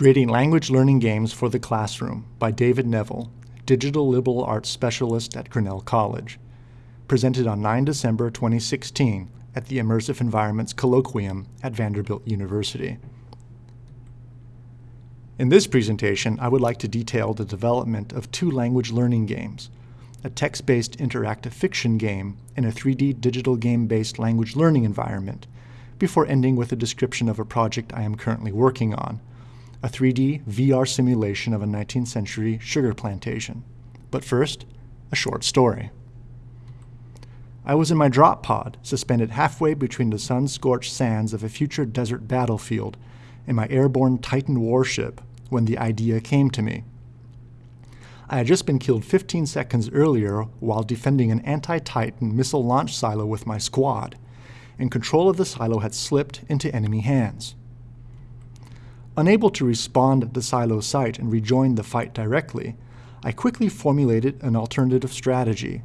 Creating Language Learning Games for the Classroom by David Neville, Digital Liberal Arts Specialist at Grinnell College. Presented on 9 December 2016 at the Immersive Environments Colloquium at Vanderbilt University. In this presentation, I would like to detail the development of two language learning games, a text-based interactive fiction game and a 3D digital game-based language learning environment, before ending with a description of a project I am currently working on, a 3D VR simulation of a 19th century sugar plantation. But first, a short story. I was in my drop pod, suspended halfway between the sun-scorched sands of a future desert battlefield and my airborne Titan warship when the idea came to me. I had just been killed 15 seconds earlier while defending an anti-Titan missile launch silo with my squad, and control of the silo had slipped into enemy hands. Unable to respond at the silo site and rejoin the fight directly, I quickly formulated an alternative strategy.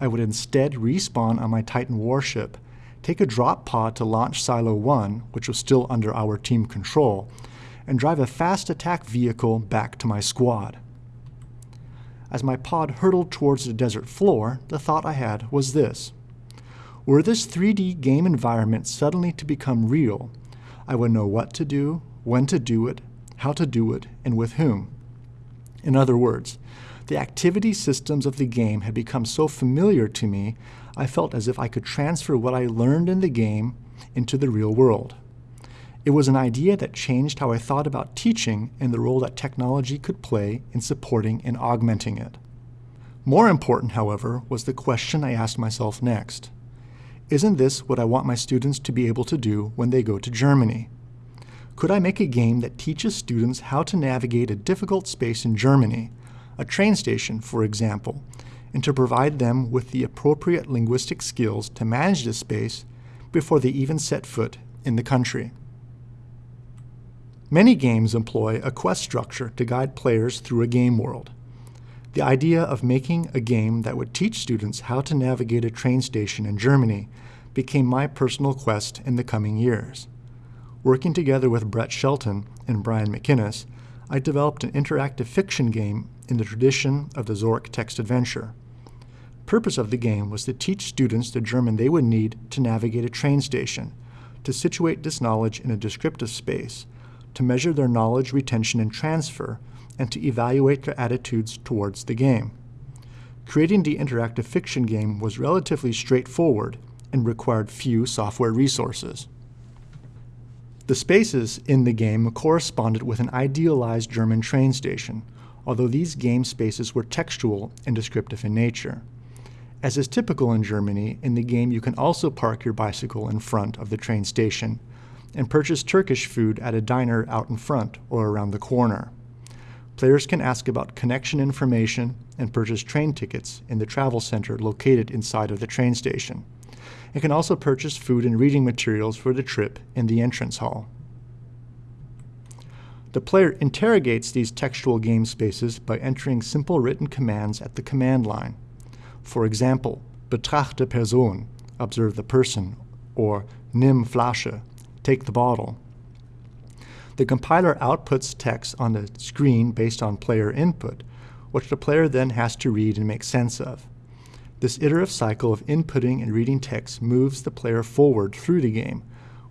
I would instead respawn on my Titan warship, take a drop pod to launch Silo 1, which was still under our team control, and drive a fast attack vehicle back to my squad. As my pod hurtled towards the desert floor, the thought I had was this. Were this 3D game environment suddenly to become real, I would know what to do, when to do it, how to do it, and with whom. In other words, the activity systems of the game had become so familiar to me, I felt as if I could transfer what I learned in the game into the real world. It was an idea that changed how I thought about teaching and the role that technology could play in supporting and augmenting it. More important, however, was the question I asked myself next. Isn't this what I want my students to be able to do when they go to Germany? Could I make a game that teaches students how to navigate a difficult space in Germany, a train station, for example, and to provide them with the appropriate linguistic skills to manage this space before they even set foot in the country? Many games employ a quest structure to guide players through a game world. The idea of making a game that would teach students how to navigate a train station in Germany became my personal quest in the coming years. Working together with Brett Shelton and Brian McInnes, I developed an interactive fiction game in the tradition of the Zork text adventure. Purpose of the game was to teach students the German they would need to navigate a train station, to situate this knowledge in a descriptive space, to measure their knowledge retention and transfer, and to evaluate their attitudes towards the game. Creating the interactive fiction game was relatively straightforward and required few software resources. The spaces in the game corresponded with an idealized German train station, although these game spaces were textual and descriptive in nature. As is typical in Germany, in the game you can also park your bicycle in front of the train station and purchase Turkish food at a diner out in front or around the corner. Players can ask about connection information and purchase train tickets in the travel center located inside of the train station and can also purchase food and reading materials for the trip in the entrance hall. The player interrogates these textual game spaces by entering simple written commands at the command line. For example, betrachte Person, observe the person, or nimm Flasche, take the bottle. The compiler outputs text on the screen based on player input, which the player then has to read and make sense of. This iterative cycle of inputting and reading text moves the player forward through the game,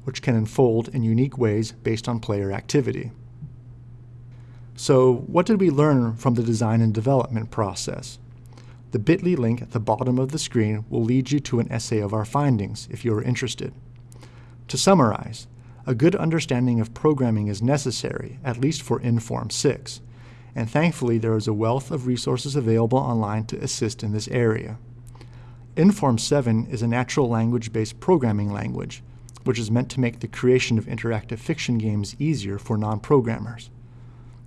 which can unfold in unique ways based on player activity. So what did we learn from the design and development process? The bit.ly link at the bottom of the screen will lead you to an essay of our findings if you are interested. To summarize, a good understanding of programming is necessary, at least for Inform 6, and thankfully there is a wealth of resources available online to assist in this area. Inform 7 is a natural language-based programming language, which is meant to make the creation of interactive fiction games easier for non-programmers.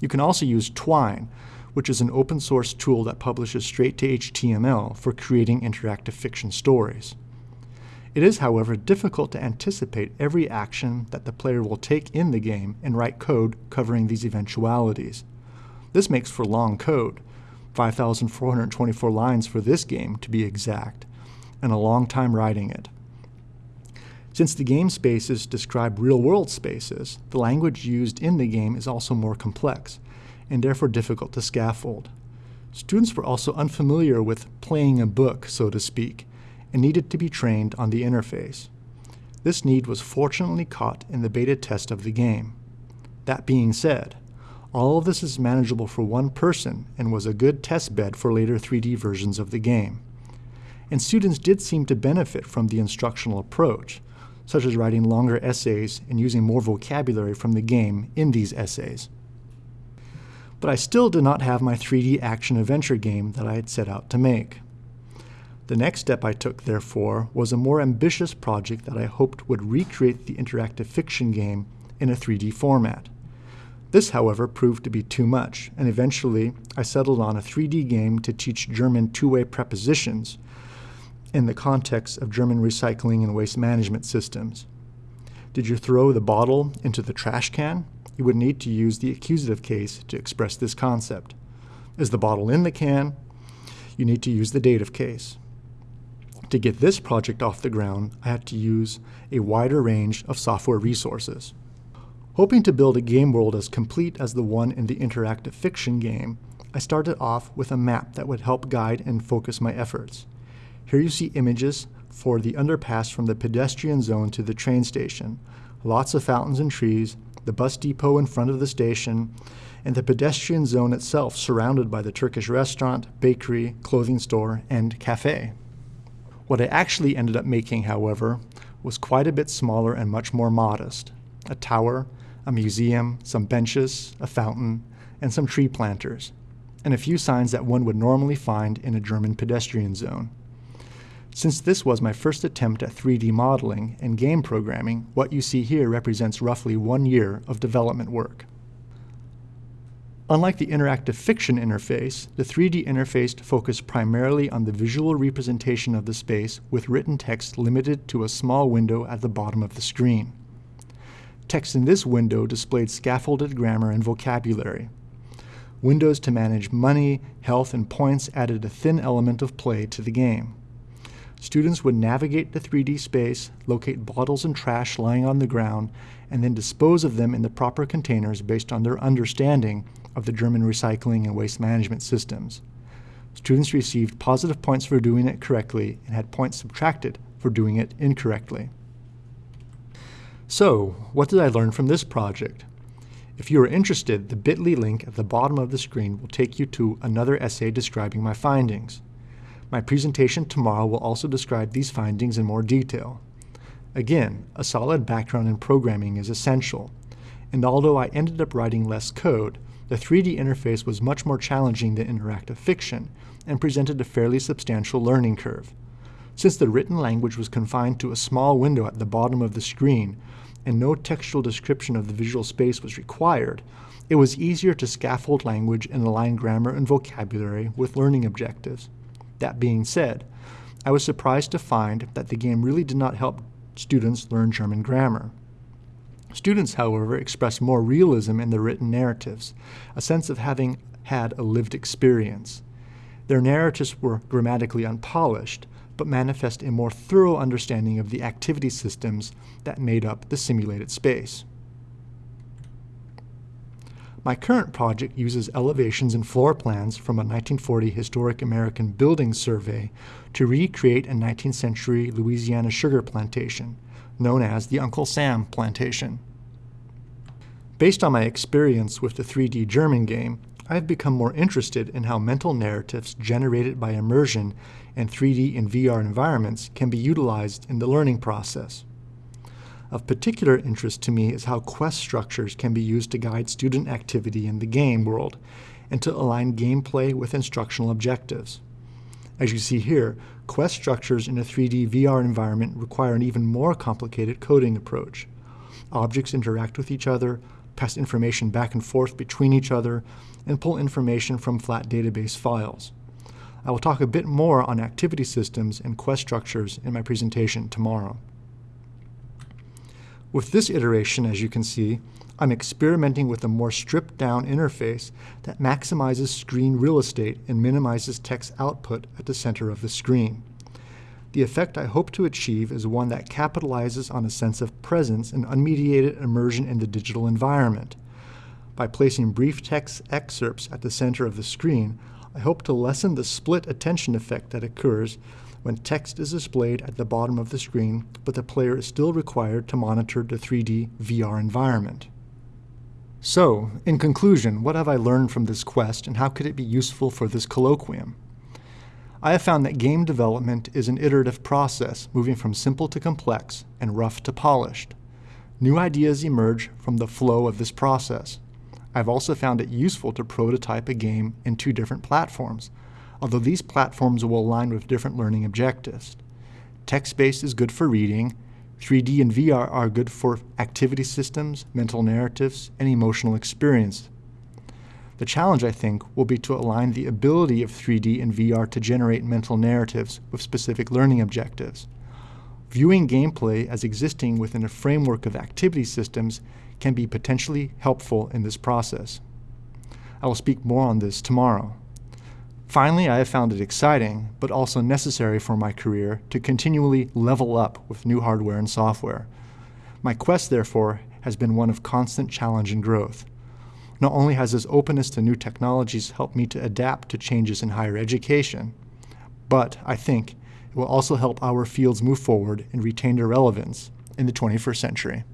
You can also use Twine, which is an open source tool that publishes straight to HTML for creating interactive fiction stories. It is, however, difficult to anticipate every action that the player will take in the game and write code covering these eventualities. This makes for long code, 5,424 lines for this game to be exact, and a long time writing it. Since the game spaces describe real-world spaces, the language used in the game is also more complex, and therefore difficult to scaffold. Students were also unfamiliar with playing a book, so to speak, and needed to be trained on the interface. This need was fortunately caught in the beta test of the game. That being said, all of this is manageable for one person and was a good test bed for later 3D versions of the game. And students did seem to benefit from the instructional approach, such as writing longer essays and using more vocabulary from the game in these essays. But I still did not have my 3D action-adventure game that I had set out to make. The next step I took, therefore, was a more ambitious project that I hoped would recreate the interactive fiction game in a 3D format. This, however, proved to be too much, and eventually I settled on a 3D game to teach German two-way prepositions in the context of German recycling and waste management systems. Did you throw the bottle into the trash can? You would need to use the accusative case to express this concept. Is the bottle in the can? You need to use the dative case. To get this project off the ground, I had to use a wider range of software resources. Hoping to build a game world as complete as the one in the interactive fiction game, I started off with a map that would help guide and focus my efforts. Here you see images for the underpass from the pedestrian zone to the train station, lots of fountains and trees, the bus depot in front of the station, and the pedestrian zone itself surrounded by the Turkish restaurant, bakery, clothing store, and cafe. What I actually ended up making, however, was quite a bit smaller and much more modest. A tower, a museum, some benches, a fountain, and some tree planters, and a few signs that one would normally find in a German pedestrian zone. Since this was my first attempt at 3D modeling and game programming, what you see here represents roughly one year of development work. Unlike the interactive fiction interface, the 3D interface focused primarily on the visual representation of the space with written text limited to a small window at the bottom of the screen. Text in this window displayed scaffolded grammar and vocabulary. Windows to manage money, health, and points added a thin element of play to the game. Students would navigate the 3D space, locate bottles and trash lying on the ground, and then dispose of them in the proper containers based on their understanding of the German recycling and waste management systems. Students received positive points for doing it correctly and had points subtracted for doing it incorrectly. So, what did I learn from this project? If you are interested, the bit.ly link at the bottom of the screen will take you to another essay describing my findings. My presentation tomorrow will also describe these findings in more detail. Again, a solid background in programming is essential, and although I ended up writing less code, the 3D interface was much more challenging than interactive fiction and presented a fairly substantial learning curve. Since the written language was confined to a small window at the bottom of the screen and no textual description of the visual space was required, it was easier to scaffold language and align grammar and vocabulary with learning objectives. That being said, I was surprised to find that the game really did not help students learn German grammar. Students, however, express more realism in the written narratives, a sense of having had a lived experience. Their narratives were grammatically unpolished, but manifest a more thorough understanding of the activity systems that made up the simulated space. My current project uses elevations and floor plans from a 1940 historic American building survey to recreate a 19th century Louisiana sugar plantation, known as the Uncle Sam Plantation. Based on my experience with the 3D German game, I have become more interested in how mental narratives generated by immersion in 3D and VR environments can be utilized in the learning process. Of particular interest to me is how quest structures can be used to guide student activity in the game world and to align gameplay with instructional objectives. As you see here, quest structures in a 3D VR environment require an even more complicated coding approach. Objects interact with each other, pass information back and forth between each other, and pull information from flat database files. I will talk a bit more on activity systems and quest structures in my presentation tomorrow. With this iteration, as you can see, I'm experimenting with a more stripped down interface that maximizes screen real estate and minimizes text output at the center of the screen. The effect I hope to achieve is one that capitalizes on a sense of presence and unmediated immersion in the digital environment. By placing brief text excerpts at the center of the screen, I hope to lessen the split attention effect that occurs when text is displayed at the bottom of the screen, but the player is still required to monitor the 3D VR environment. So, in conclusion, what have I learned from this quest and how could it be useful for this colloquium? I have found that game development is an iterative process, moving from simple to complex and rough to polished. New ideas emerge from the flow of this process. I've also found it useful to prototype a game in two different platforms, although these platforms will align with different learning objectives. Text-based is good for reading, 3D and VR are good for activity systems, mental narratives, and emotional experience. The challenge, I think, will be to align the ability of 3D and VR to generate mental narratives with specific learning objectives. Viewing gameplay as existing within a framework of activity systems can be potentially helpful in this process. I will speak more on this tomorrow. Finally, I have found it exciting, but also necessary for my career to continually level up with new hardware and software. My quest, therefore, has been one of constant challenge and growth. Not only has this openness to new technologies helped me to adapt to changes in higher education, but I think it will also help our fields move forward and retain their relevance in the 21st century.